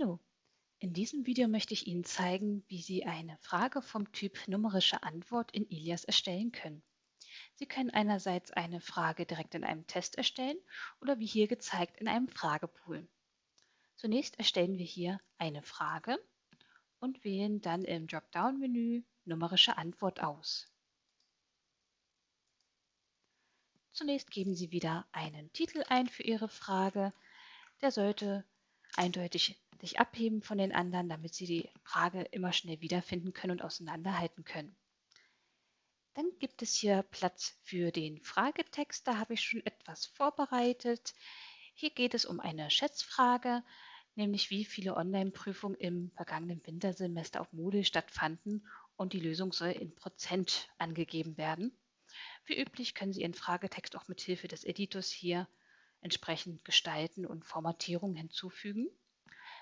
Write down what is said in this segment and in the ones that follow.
Hallo, in diesem Video möchte ich Ihnen zeigen, wie Sie eine Frage vom Typ numerische Antwort in Ilias erstellen können. Sie können einerseits eine Frage direkt in einem Test erstellen oder wie hier gezeigt in einem Fragepool. Zunächst erstellen wir hier eine Frage und wählen dann im Dropdown-Menü numerische Antwort aus. Zunächst geben Sie wieder einen Titel ein für Ihre Frage. Der sollte eindeutig sich abheben von den anderen, damit Sie die Frage immer schnell wiederfinden können und auseinanderhalten können. Dann gibt es hier Platz für den Fragetext. Da habe ich schon etwas vorbereitet. Hier geht es um eine Schätzfrage, nämlich wie viele Online-Prüfungen im vergangenen Wintersemester auf Moodle stattfanden und die Lösung soll in Prozent angegeben werden. Wie üblich können Sie Ihren Fragetext auch mit Hilfe des Editors hier entsprechend gestalten und Formatierung hinzufügen.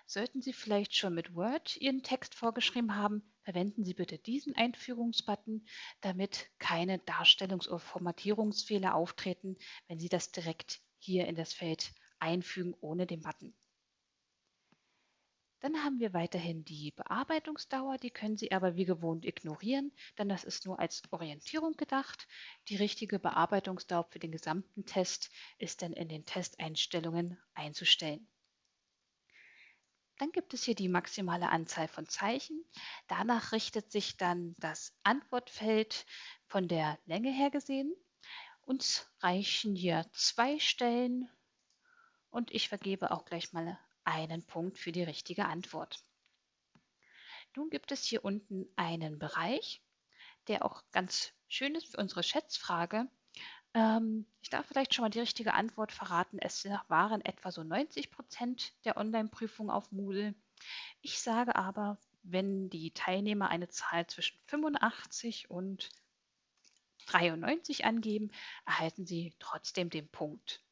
Sollten Sie vielleicht schon mit Word Ihren Text vorgeschrieben haben, verwenden Sie bitte diesen Einführungsbutton, damit keine Darstellungs- oder Formatierungsfehler auftreten, wenn Sie das direkt hier in das Feld einfügen ohne den Button. Dann haben wir weiterhin die Bearbeitungsdauer, die können Sie aber wie gewohnt ignorieren, denn das ist nur als Orientierung gedacht. Die richtige Bearbeitungsdauer für den gesamten Test ist dann in den Testeinstellungen einzustellen. Dann gibt es hier die maximale Anzahl von Zeichen. Danach richtet sich dann das Antwortfeld von der Länge her gesehen. Uns reichen hier zwei Stellen und ich vergebe auch gleich mal einen Punkt für die richtige Antwort. Nun gibt es hier unten einen Bereich, der auch ganz schön ist für unsere Schätzfrage. Ähm, ich darf vielleicht schon mal die richtige Antwort verraten. Es waren etwa so 90 Prozent der Online-Prüfungen auf Moodle. Ich sage aber, wenn die Teilnehmer eine Zahl zwischen 85 und 93 angeben, erhalten sie trotzdem den Punkt.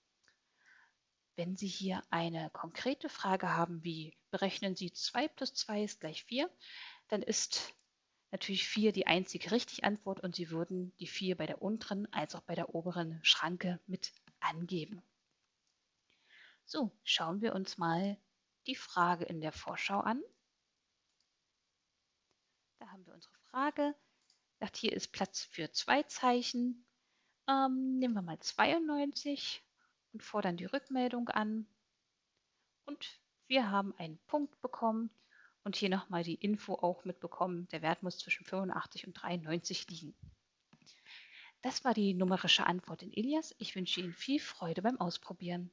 Wenn Sie hier eine konkrete Frage haben, wie berechnen Sie 2 plus 2 ist gleich 4, dann ist natürlich 4 die einzige richtige Antwort und Sie würden die 4 bei der unteren als auch bei der oberen Schranke mit angeben. So, schauen wir uns mal die Frage in der Vorschau an. Da haben wir unsere Frage. Sagt, hier ist Platz für zwei Zeichen. Ähm, nehmen wir mal 92 und fordern die Rückmeldung an. Und wir haben einen Punkt bekommen und hier nochmal die Info auch mitbekommen, der Wert muss zwischen 85 und 93 liegen. Das war die numerische Antwort in Ilias. Ich wünsche Ihnen viel Freude beim Ausprobieren.